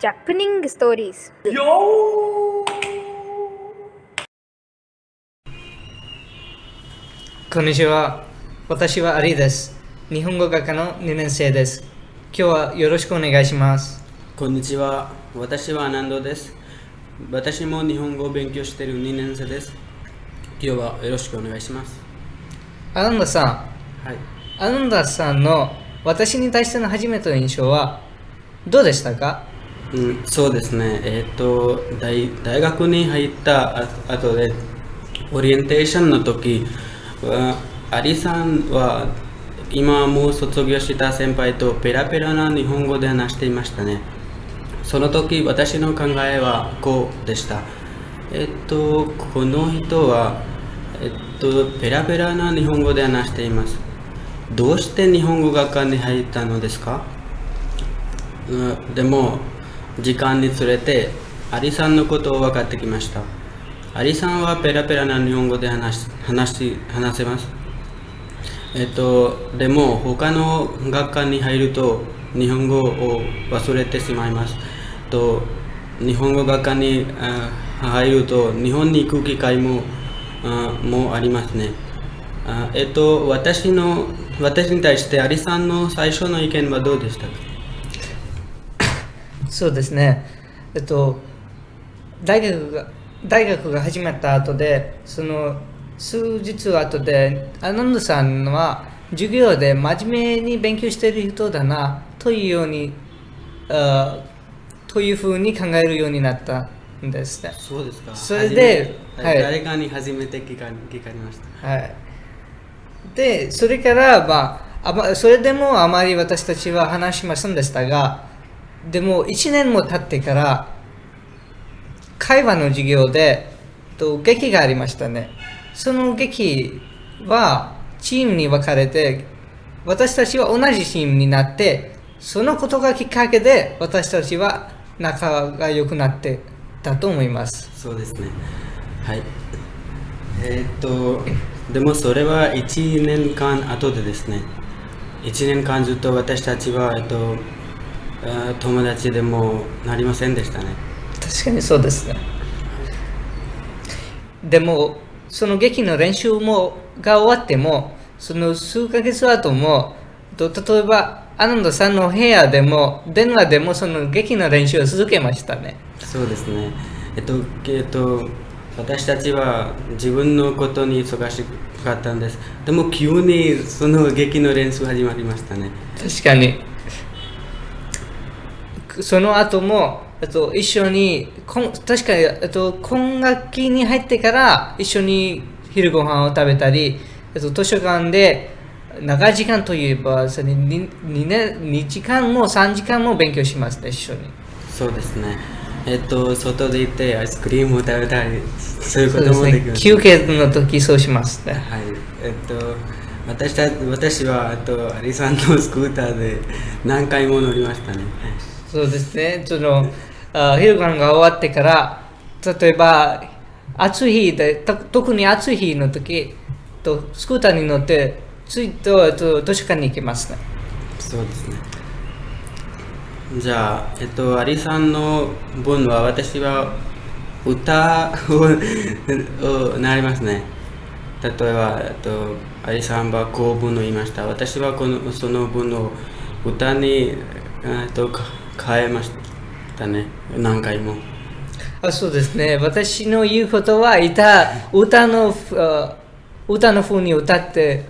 ジャップニングストーリーズこんにちは。私はアリです。日本語学科の2年生です。今日はよろしくお願いします。こんにちは。私はアナンドです。私も日本語を勉強している2年生です。今日はよろしくお願いします。アナンダさん、はい。アナンダさんの私に対しての初めての印象はどうでしたか？うん、そうですね。えっ、と大、大学に入ったあ後で、オリエンテーションの時は、アリさんは今もう卒業した先輩とペラペラな日本語で話していましたね。その時私の考えはこうでした。えっと、この人は、えっと、ペラペラな日本語で話しています。どうして日本語学科に入ったのですか？うんでも、時間につれて、アリさんのことを分かってきました。アリさんはペラペラな日本語で話し話し話せます。えっと、でも他の学科に入ると日本語を忘れてしまいます。と日本語学科に入ると日本に行く機会もあもありますね。あえっと、私の私に対してアリさんの最初の意見はどうでしたか？そうですね。えっと、大学が大学が始まった後で、その数日後で、アナンドさんは授業で真面目に勉強している人だなというように、あというふうに考えるようになったんですね。そうですか。それではい誰かに初めて聞か聞かれました。はい。で、それから、まあ、あまそれでもあまり私たちは話しませんでしたが、でも1年も経ってから、会話の授業で、と劇がありましたね。その劇はチームに分かれて、私たちは同じチームになって、そのことがきっかけで私たちは仲が良くなってたと思います。そうですね。はい。えーっと、でもそれは1年間後でですね、1年間ずっと私たちは、えっと、友達でもなりませんでしたね。確かにそうですね。でも、その劇の練習もが終わっても、その数ヶ月後も、と例えば、アナンドさんの部屋でも、電話でもその劇の練習を続けましたね。そうですね。えっと、えっと、私たちは自分のことに忙しかったんです。でも急にその劇の練習始まりましたね。確かに。その後も、えっと、一緒に、こん確かに、えっと、今学期に入ってから一緒に昼ご飯を食べたり、えっと、図書館で長い時間といえば、それ 2, 2, 年2時間も3時間も勉強しますね、一緒に。そうですね。えっと、外で行ってアイスクリームを食べたり、そういうこともできま。す。休憩の時そうしますね。はい。えっと、私た私は、えっと、アリさんのスクーターで何回も乗りましたね。そうですね。その、あ昼ご飯が終わってから、例えば、暑い日で、特に暑い日の時、とスクーターに乗って、ついとえっと図書館に行きますね。そうですね。じゃあ、えっと、アリさんの分は私は歌ををなりますね。例えば、えっと、アリさんはこう文を言いました。私はこのその文を歌に、えっと、変えましたね。何回も。あそうですね。私の言うことは、歌歌のあ歌の風に歌って。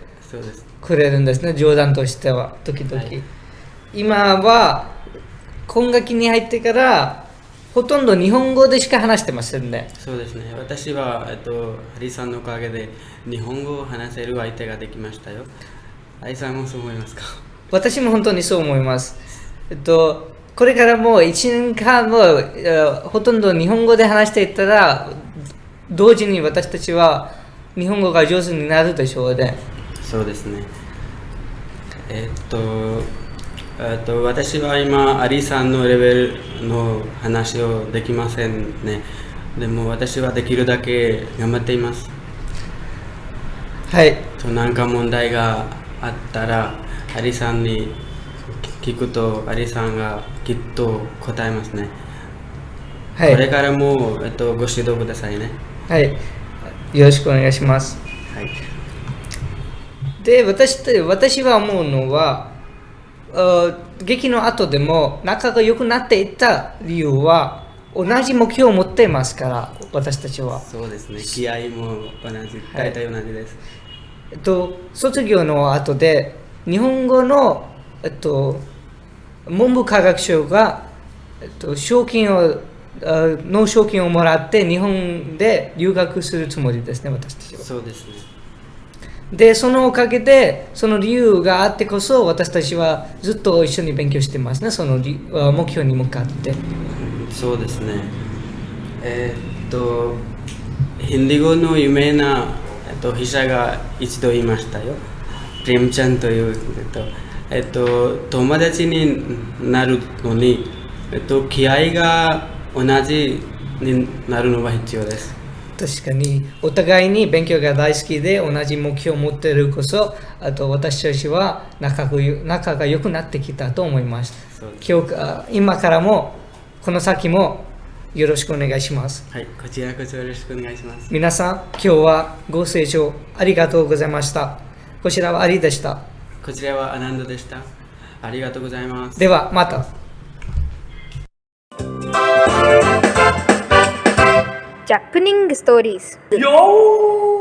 くれるんですね。冗談としては、時々。はい今は、今学期に入ってから、ほとんど日本語でしか話してませんね。そうですね。私は、えっと、アリさんのおかげで日本語を話せる相手ができましたよ。アリさんもそう思いますか？私も本当にそう思います。えっと、これからもう1年間もえーほとんど日本語で話していったら、同時に私たちは日本語が上手になるでしょうね。そうですね。えっと、えっと、私は今、アリさんのレベルの話をできませんね。でも私はできるだけ頑張っています。はい。となんか問題があったら、アリさんに聞くとアリさんがきっと答えますね、はい。これからも、えっと、ご指導くださいね。はい。よろしくお願いします。はい。で、私と私は思うのは、あ劇の後でも仲が良くなっていった理由は、同じ目標を持っていますから、私たちは。そうですね。気合も同じ大体同じです、えっと、卒業の後で、日本語の、えっと、文部科学省が、えっと、賞金を、あの賞金をもらって日本で留学するつもりですね、私たちは。そうですねで、そのおかげで、その理由があってこそ、私たちはずっと一緒に勉強してますね、その目標に向かって。そうですね。えーっと、ヒンディ語の有名な、えっと、筆者が一度言いましたよ。プレムちゃんという、えっと、えっと、友達になるのに、えっと、気合が同じになるのが必要です。確かに、お互いに勉強が大好きで、同じ目標を持っているこそ、あと私たちは仲がよ仲が良くなってきたと思います。今日あ今からも、この先もよろしくお願いします。はい、こちらこそよろしくお願いします。皆さん、今日はご清聴ありがとうございました。こちらはアリでした。こちらはアナンドでした。ありがとうございます。では、また。Japaning stories. Yo!